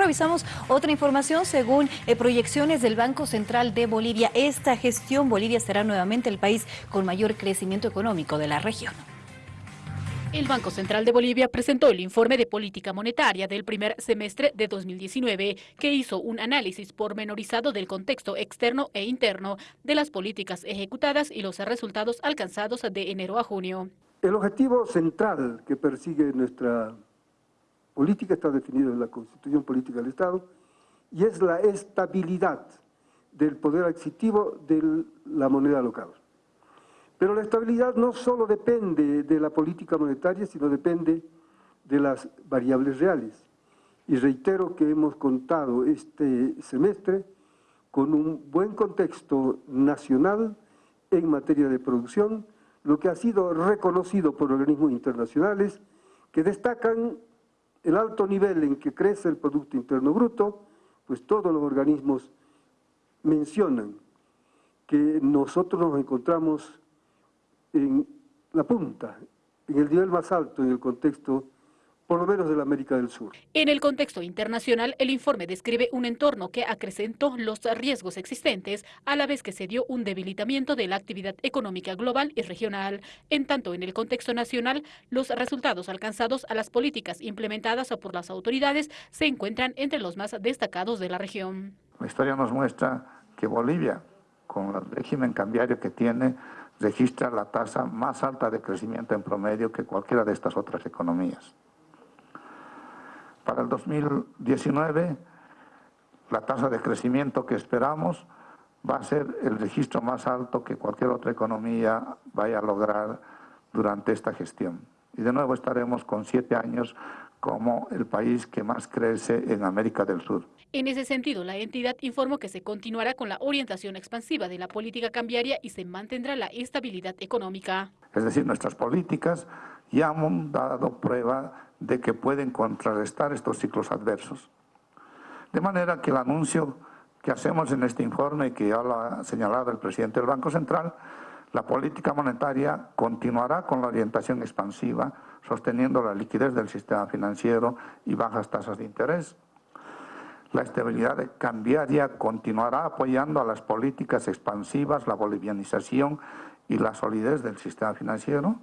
Revisamos otra información según eh, proyecciones del Banco Central de Bolivia. Esta gestión Bolivia será nuevamente el país con mayor crecimiento económico de la región. El Banco Central de Bolivia presentó el informe de política monetaria del primer semestre de 2019, que hizo un análisis pormenorizado del contexto externo e interno de las políticas ejecutadas y los resultados alcanzados de enero a junio. El objetivo central que persigue nuestra política está definido en la Constitución Política del Estado y es la estabilidad del poder adquisitivo de la moneda local. Pero la estabilidad no solo depende de la política monetaria, sino depende de las variables reales. Y reitero que hemos contado este semestre con un buen contexto nacional en materia de producción, lo que ha sido reconocido por organismos internacionales que destacan el alto nivel en que crece el Producto Interno Bruto, pues todos los organismos mencionan que nosotros nos encontramos en la punta, en el nivel más alto en el contexto por lo menos de la América del Sur. En el contexto internacional, el informe describe un entorno que acrecentó los riesgos existentes, a la vez que se dio un debilitamiento de la actividad económica global y regional. En tanto, en el contexto nacional, los resultados alcanzados a las políticas implementadas por las autoridades se encuentran entre los más destacados de la región. La historia nos muestra que Bolivia, con el régimen cambiario que tiene, registra la tasa más alta de crecimiento en promedio que cualquiera de estas otras economías. Para el 2019, la tasa de crecimiento que esperamos va a ser el registro más alto que cualquier otra economía vaya a lograr durante esta gestión. Y de nuevo estaremos con siete años como el país que más crece en América del Sur. En ese sentido, la entidad informó que se continuará con la orientación expansiva de la política cambiaria y se mantendrá la estabilidad económica. Es decir, nuestras políticas ya han dado prueba de que pueden contrarrestar estos ciclos adversos. De manera que el anuncio que hacemos en este informe, que ya lo ha señalado el presidente del Banco Central, la política monetaria continuará con la orientación expansiva, sosteniendo la liquidez del sistema financiero y bajas tasas de interés. La estabilidad cambiaria continuará apoyando a las políticas expansivas, la bolivianización y la solidez del sistema financiero,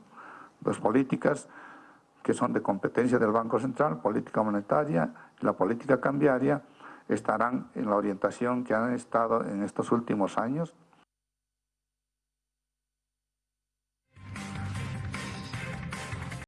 dos políticas que son de competencia del Banco Central, política monetaria y la política cambiaria, estarán en la orientación que han estado en estos últimos años